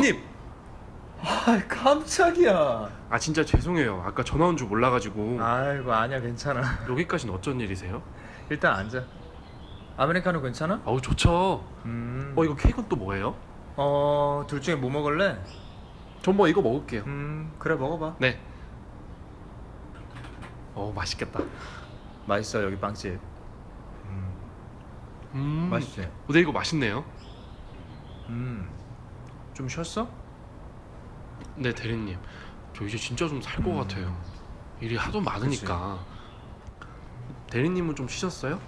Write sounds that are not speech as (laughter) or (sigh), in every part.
대리님. 아 깜짝이야. 아 진짜 죄송해요. 아까 전화 온 줄 몰라가지고 아이고 아니야 괜찮아. 여기까지는 어쩐 일이세요? 일단 앉아. 아메리카노 괜찮아? 아우 좋죠. 음. 어 이거 케이크는 또 뭐예요? 어, 둘 중에 뭐 먹을래? 전 뭐 이거 먹을게요. 음, 그래 먹어봐. 네. 어 맛있겠다. 맛있어 여기 빵집. 음, 음. 맛있지? 어, 네 이거 맛있네요. 음, 좀 쉬었어? 네 대리님. 저 이제 진짜 좀 살것 음. 같아요. 일이 하도 많으니까. 대리님은 좀 쉬셨어요?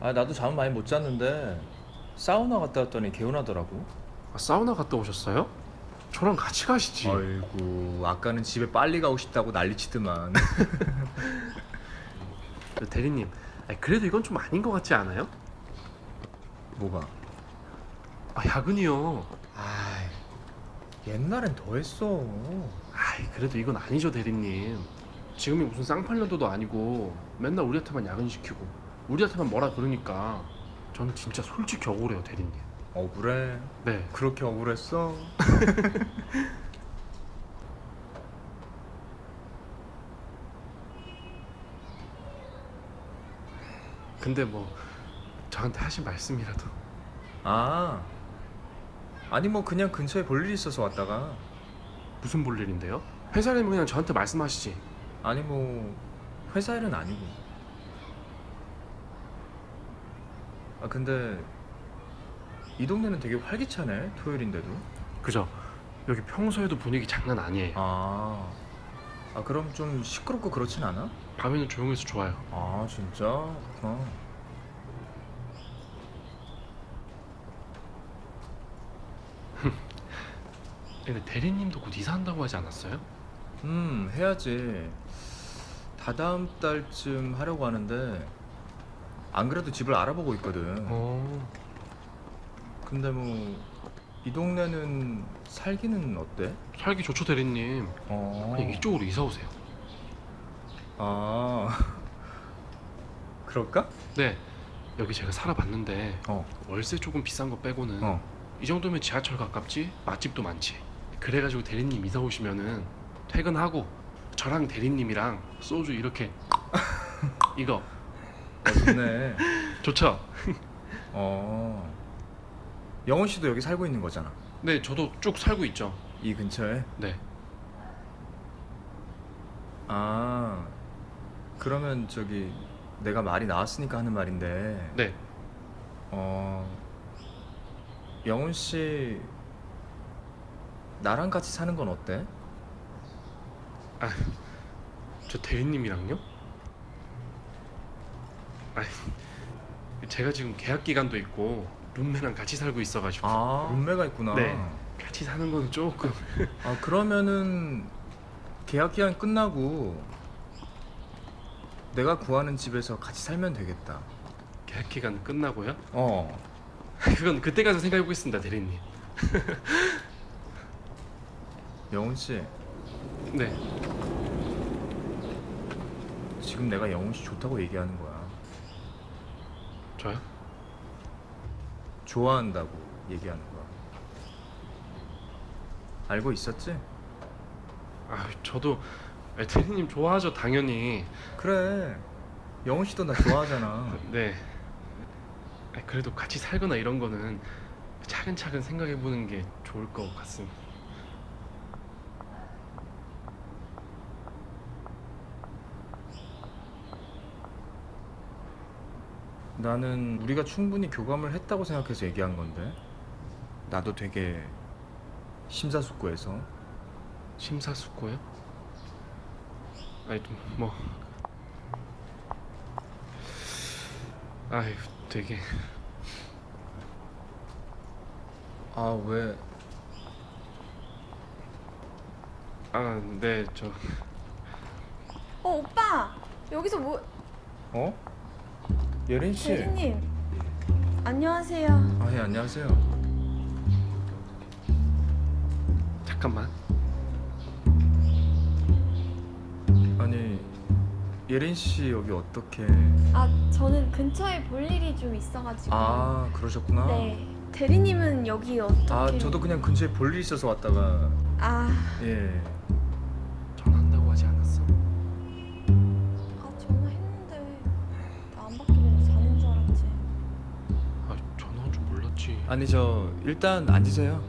아 나도 잠 많이 못 잤는데 사우나 갔다 왔더니 개운하더라고. 아, 사우나 갔다 오셨어요? 저랑 같이 가시지. 아이고 아까는 집에 빨리 가고 싶다고 난리치더만. (laughs) 저 대리님. 아니, 그래도 이건 좀 아닌 것 같지 않아요? 뭐가? 아 야근이요. 옛날엔 더 했어. 아이 그래도 이건 아니죠 대리님. 지금이 무슨 쌍팔년도도 아니고 맨날 우리한테만 야근 시키고 우리한테만 뭐라 그러니까 저는 진짜 솔직히 억울해요 대리님. 억울해. 네. 그렇게 억울했어? (laughs) 근데 뭐 저한테 하신 말씀이라도 아 아니 뭐 그냥 근처에 볼 일이 있어서 왔다가 무슨 볼 일인데요? 회사라면 그냥 저한테 말씀하시지. 아니 뭐 회사 일은 아니고 아 근데 이 동네는 되게 활기차네 토요일인데도 그죠? 여기 평소에도 분위기 장난 아니에요. 아, 아 그럼 좀 시끄럽고 그렇진 않아? 밤에는 조용해서 좋아요. 아 진짜? 그렇구나 근데 대리님도 곧 이사한다고 하지 않았어요? 음 해야지 다다음 달쯤 하려고 하는데 안 그래도 집을 알아보고 있거든 어. 근데 뭐 이 동네는 살기는 어때? 살기 좋죠 대리님. 어. 그냥 이쪽으로 이사 오세요. 아 (laughs) 그럴까? 네. 여기 제가 살아봤는데 어. 월세 조금 비싼 거 빼고는 어. 이 정도면 지하철 가깝지 맛집도 많지. 그래가지고 대리님 이사 오시면은 퇴근하고 저랑 대리님이랑 소주 이렇게 (laughs) 이거 어, 좋네. (laughs) 좋죠? 어. 영훈 씨도 여기 살고 있는 거잖아. 네 저도 쭉 살고 있죠. 이 근처에. 네. 아. 그러면 저기 내가 말이 나왔으니까 하는 말인데. 네. 어. 영훈 씨 나랑 같이 사는 건 어때? 저 대리님이랑요? 아니 제가 지금 계약 기간도 있고 룸메랑 같이 살고 있어가지고 아, 룸메가 있구나. 네. 같이 사는 건 조금 아, 그러면은 계약 기간 끝나고 내가 구하는 집에서 같이 살면 되겠다. 계약 기간 끝나고요? 어. 그건 그때 가서 생각해 보겠습니다 대리님. (laughs) 영훈 씨, 네. 지금 내가 영훈 씨 좋다고 얘기하는 거야. 저요? 좋아한다고 얘기하는 거야. 알고 있었지? 아 저도 아, 대리님 좋아하죠 당연히. 그래. 영훈 씨도 나 좋아하잖아. (laughs) 네. 아, 그래도 같이 살거나 이런 거는 차근차근 생각해 보는 게 좋을 것 같습니다. 나는 우리가 충분히 교감을 했다고 생각해서 얘기한 건데. 나도 되게 심사숙고해서. 심사숙고요? 아니 뭐 아유 되게 아, 왜? 아 네 저 어 오빠 여기서 뭐 어? 예린 씨. 대리님 안녕하세요. 아, 예, 안녕하세요. 잠깐만 아니, 예린 씨 여기 어떻게? 아 저는 근처에 볼 일이 좀 있어가지고. 아, 그러셨구나. 네. 대리님은 여기 어떻게? 아 저도 그냥 근처에 볼일 있어서 왔다가 아, 예. 아니 저 일단 앉으세요.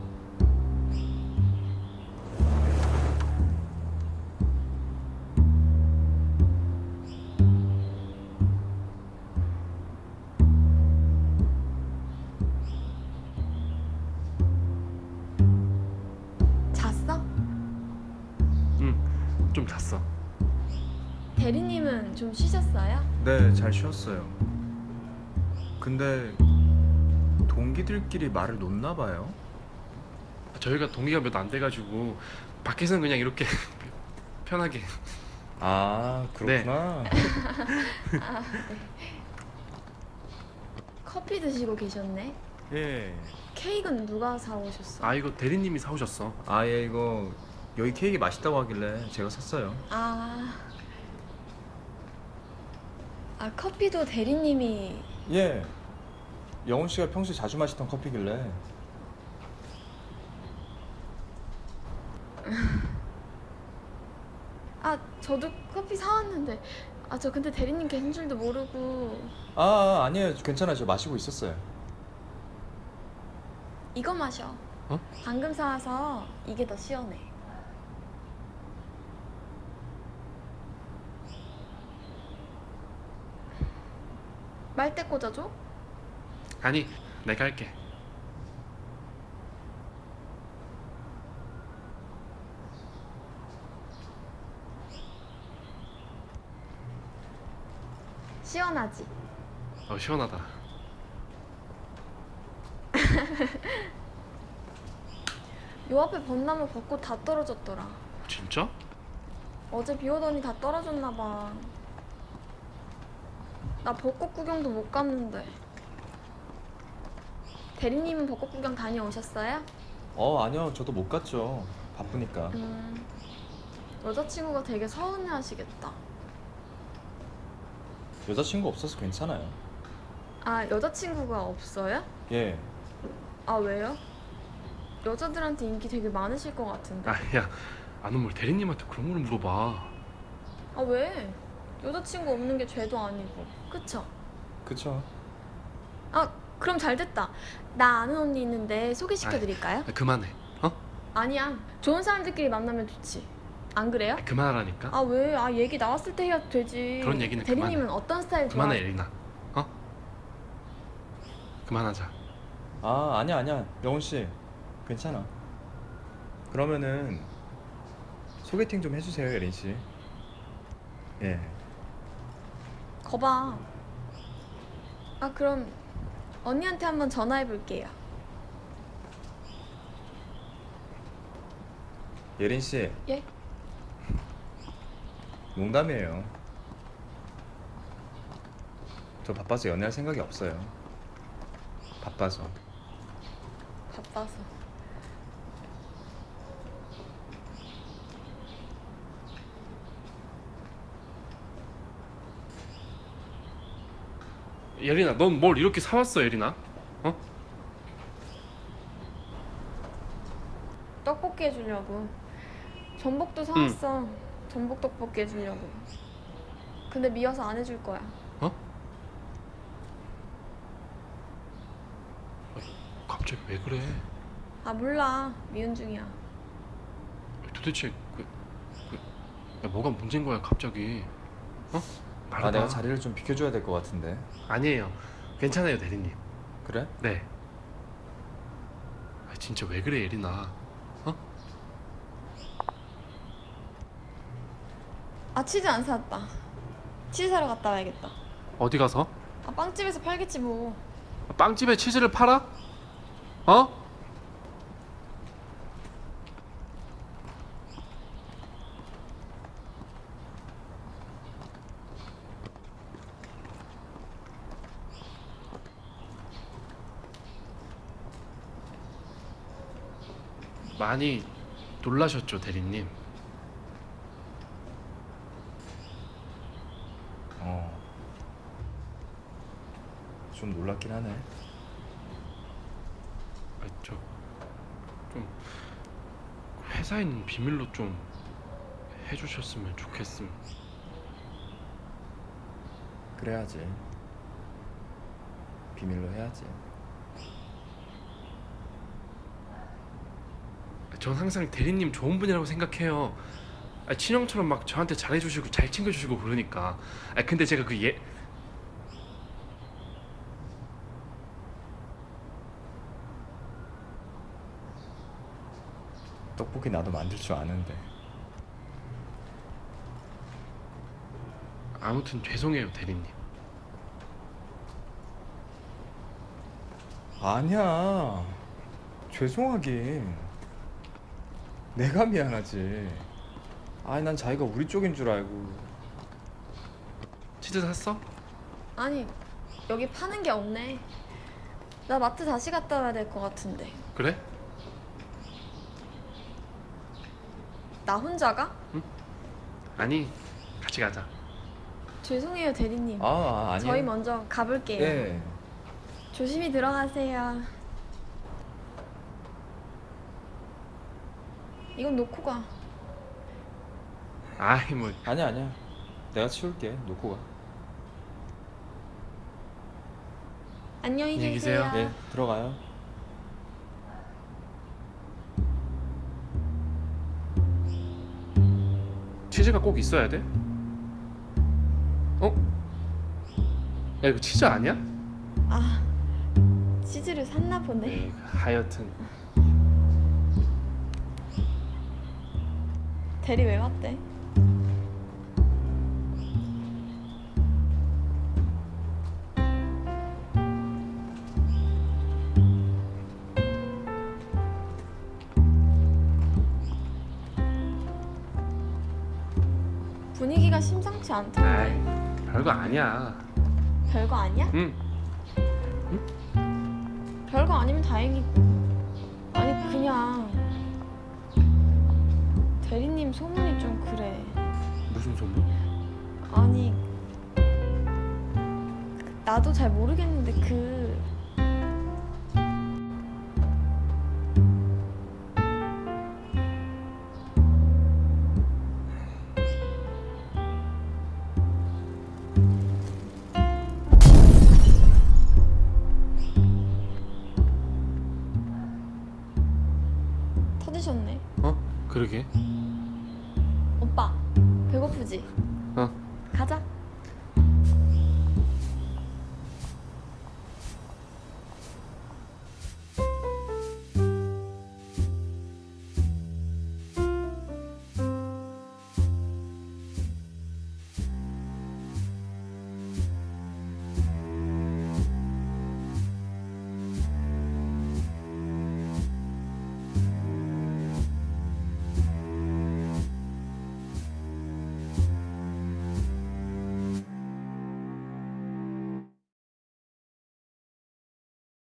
잤어? 좀 잤어 대리님은 좀 쉬셨어요? 네, 잘 쉬었어요. 근데 동기들끼리 말을 놓나 봐요. 저희가 동기가 몇 안 돼가지고 밖에서는 그냥 이렇게 (laughs) 편하게 아, 그렇구나. 커피 드시고 계셨네. 예. 케이크는 누가 사오셨어? 아 이거 대리님이 사오셨어 아, 예, 이거 여기 케이크 맛있다고 하길래 제가 샀어요. 아, 아 커피도 대리님이 예. 영훈 씨가 평소에 자주 마시던 커피길래. 아 저도 커피 사왔는데 아 저 근데 대리님 계신 줄도 모르고 아, 아, 아니에요. 괜찮아요. 저 마시고 있었어요. 이거 마셔. 어? 방금 사와서 이게 더 시원해. 말대 꽂아줘? 아니 내가 할게 시원하지? 어 시원하다 (laughs) 요 앞에 벚나무 벚꽃 다 떨어졌더라. 진짜? 어제 비 오더니 다 떨어졌나 봐. 나 벚꽃 구경도 못 갔는데. 대리님은 벚꽃 구경 다녀오셨어요? 어, 아니요. 저도 못 갔죠. 바쁘니까. 음, 여자친구가 되게 서운해 하시겠다. 여자친구 없어서 괜찮아요. 아, 여자친구가 없어요? 예. 아, 왜요? 여자들한테 인기 되게 많으실 것 같은데. 아야 아는 뭘 대리님한테 그런 걸 물어봐 아, 왜? 여자친구 없는 게 죄도 아니고. 그쵸? 그쵸. 아, 그럼 잘 됐다. 나 아는 언니 있는데 소개시켜 드릴까요? 아, 그만해 어? 아니야. 좋은 사람들끼리 만나면 좋지. 안 그래요? 아, 그만하라니까 아, 왜? 아, 얘기 나왔을 때 해야 되지. 그런 얘기는 대리님은 어떤 스타일 좋아? 그만해 에리나 어? 그만하자 아, 아니야, 아니야. 영훈 씨. 괜찮아. 그러면은 소개팅 좀 해주세요, 예린 씨. 예. 거봐. 아, 그럼 언니한테 한번 전화해 볼게요. 예린 씨. 예? (laughs) 농담이에요. 저 바빠서 연애할 생각이 없어요. 바빠서. 바빠서. 예린아 넌 뭘 이렇게 사왔어 예린아 어? 떡볶이 해주려고. 전복도 사왔어. 전복 떡볶이 해주려고. 근데 미워서 안 해줄 거야. 갑자기 왜 그래 아 몰라. 미운 중이야. 도대체 그, 그 야, 뭐가 문제인 거야 갑자기 어? 아, 내가 자리를 좀 비켜줘야 될 것 같은데. 아니에요 괜찮아요 대리님 그래? 네 아, 진짜 왜 그래 예린아 아 치즈 안 사왔다. 치즈 사러 갔다 와야겠다. 어디 가서? 아 빵집에서 팔겠지 뭐. 빵집에 치즈를 팔아? 어? 많이 놀라셨죠 대리님 어. 좀 놀랍긴 하네. 아, 저좀 회사에 있는 비밀로 좀 해주셨으면 좋겠음. 그래야지. 비밀로 해야지. 전 항상 대리님 좋은 분이라고 생각해요. 아, 친형처럼 막 저한테 잘해주시고 잘 챙겨주시고 그러니까. 아 근데 제가 그 예. 떡볶이 나도 만들 줄 아는데. 아무튼 죄송해요 대리님. 아니야. 죄송하긴. 내가 미안하지. 아니 난 자기가 우리 쪽인 줄 알고. 치즈 샀어? 아니 여기 파는 게 없네. 나 마트 다시 갔다 와야 될 것 같은데. 그래? 나 혼자가? 아니 같이 가자. 죄송해요 대리님. 아, 아 아니야. 저희 먼저 가볼게요. 예. 조심히 들어가세요. 이건 놓고 가. 아이 뭐 아니야 아니야. 내가 치울게. 놓고 가. 안녕히 계세요. 계세요. 예. 들어가요. 치즈가 꼭 있어야 돼? 어? 야 이거 치즈 아니야? 아 치즈를 샀나 보네. 네, 하여튼 대리 왜 왔대? 분위기가 심상치 않던데 별거 아니야. 별거 아니야? 응. 별거 아니면 다행이고 아니 그냥 대리님 소문이 좀 그래 무슨 소문? 아니 나도 잘 모르겠는데 그 터지셨네 어? 그러게.